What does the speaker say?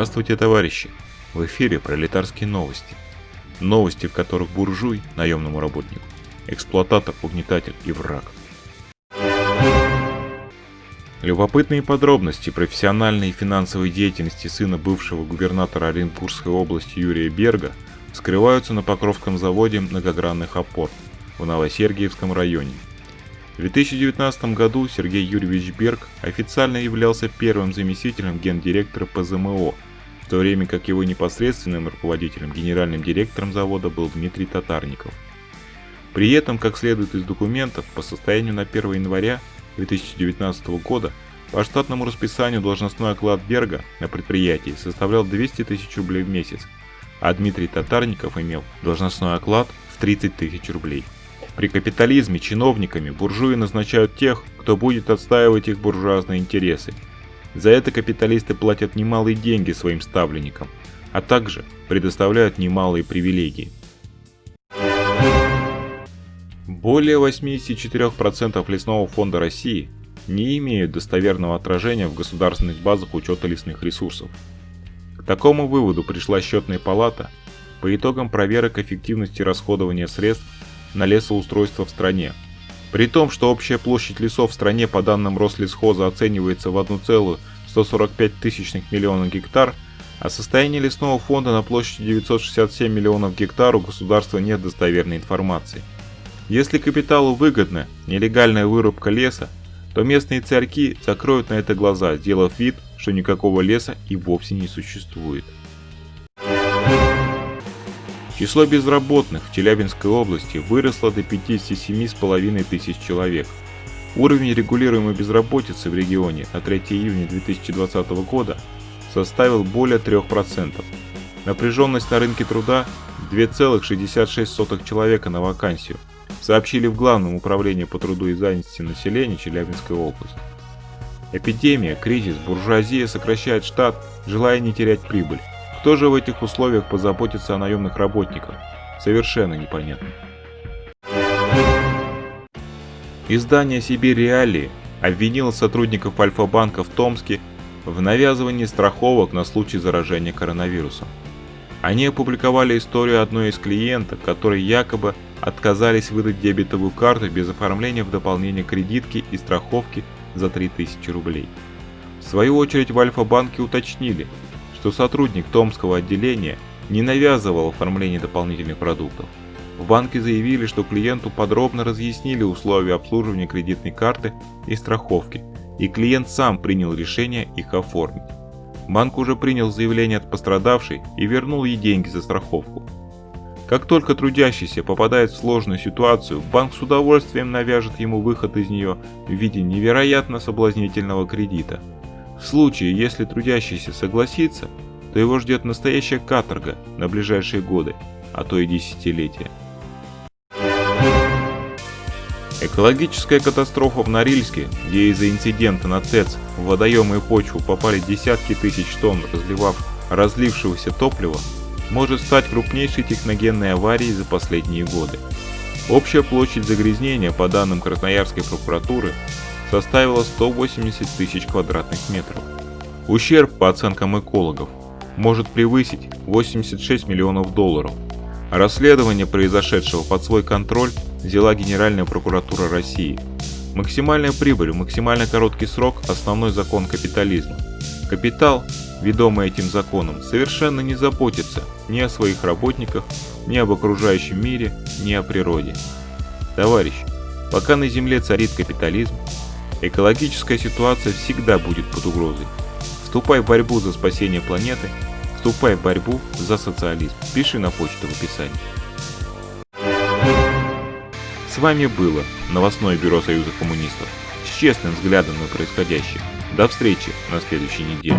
Здравствуйте, товарищи! В эфире пролетарские новости. Новости, в которых буржуй, наемному работнику, эксплуататор, угнетатель и враг. Любопытные подробности профессиональной и финансовой деятельности сына бывшего губернатора Оренбургской области Юрия Берга скрываются на Покровском заводе многогранных опор в Новосергиевском районе – в 2019 году Сергей Юрьевич Берг официально являлся первым заместителем гендиректора ПЗМО, в то время как его непосредственным руководителем, генеральным директором завода был Дмитрий Татарников. При этом, как следует из документов, по состоянию на 1 января 2019 года по штатному расписанию должностной оклад Берга на предприятии составлял 200 тысяч рублей в месяц, а Дмитрий Татарников имел должностной оклад в 30 тысяч рублей. При капитализме чиновниками буржуи назначают тех, кто будет отстаивать их буржуазные интересы. За это капиталисты платят немалые деньги своим ставленникам, а также предоставляют немалые привилегии. Более 84% лесного фонда России не имеют достоверного отражения в государственных базах учета лесных ресурсов. К такому выводу пришла счетная палата по итогам проверок эффективности расходования средств на лесоустройство в стране. При том, что общая площадь лесов в стране по данным Рослесхоза оценивается в 1,145 миллиона гектар, а состояние лесного фонда на площади 967 миллионов гектар у государства нет достоверной информации. Если капиталу выгодна нелегальная вырубка леса, то местные царьки закроют на это глаза, сделав вид, что никакого леса и вовсе не существует. Число безработных в Челябинской области выросло до 57,5 тысяч человек. Уровень регулируемой безработицы в регионе на 3 июня 2020 года составил более 3%. Напряженность на рынке труда 2,66 человека на вакансию, сообщили в Главном управлении по труду и занятости населения Челябинской области. Эпидемия, кризис, буржуазия сокращает штат, желая не терять прибыль. Кто же в этих условиях позаботится о наемных работниках? Совершенно непонятно. Издание «Сибирь Реалии» обвинило сотрудников Альфа-банка в Томске в навязывании страховок на случай заражения коронавирусом. Они опубликовали историю одной из клиенток, которые якобы отказались выдать дебетовую карту без оформления в дополнение кредитки и страховки за 3000 рублей. В свою очередь в Альфа-банке уточнили, что сотрудник Томского отделения не навязывал оформление дополнительных продуктов. В банке заявили, что клиенту подробно разъяснили условия обслуживания кредитной карты и страховки, и клиент сам принял решение их оформить. Банк уже принял заявление от пострадавшей и вернул ей деньги за страховку. Как только трудящийся попадает в сложную ситуацию, банк с удовольствием навяжет ему выход из нее в виде невероятно соблазнительного кредита – в случае, если трудящийся согласится, то его ждет настоящая каторга на ближайшие годы, а то и десятилетия. Экологическая катастрофа в Норильске, где из-за инцидента на ТЭЦ в водоемы и почву попали десятки тысяч тонн разливав, разлившегося топлива, может стать крупнейшей техногенной аварией за последние годы. Общая площадь загрязнения, по данным Красноярской прокуратуры, составила 180 тысяч квадратных метров. Ущерб, по оценкам экологов, может превысить 86 миллионов долларов. Расследование произошедшего под свой контроль взяла Генеральная прокуратура России. Максимальная прибыль в максимально короткий срок – основной закон капитализма. Капитал, ведомый этим законом, совершенно не заботится ни о своих работниках, ни об окружающем мире, ни о природе. Товарищи, пока на Земле царит капитализм, Экологическая ситуация всегда будет под угрозой. Вступай в борьбу за спасение планеты, вступай в борьбу за социализм. Пиши на почту в описании. С вами было новостное бюро Союза коммунистов с честным взглядом на происходящее. До встречи на следующей неделе.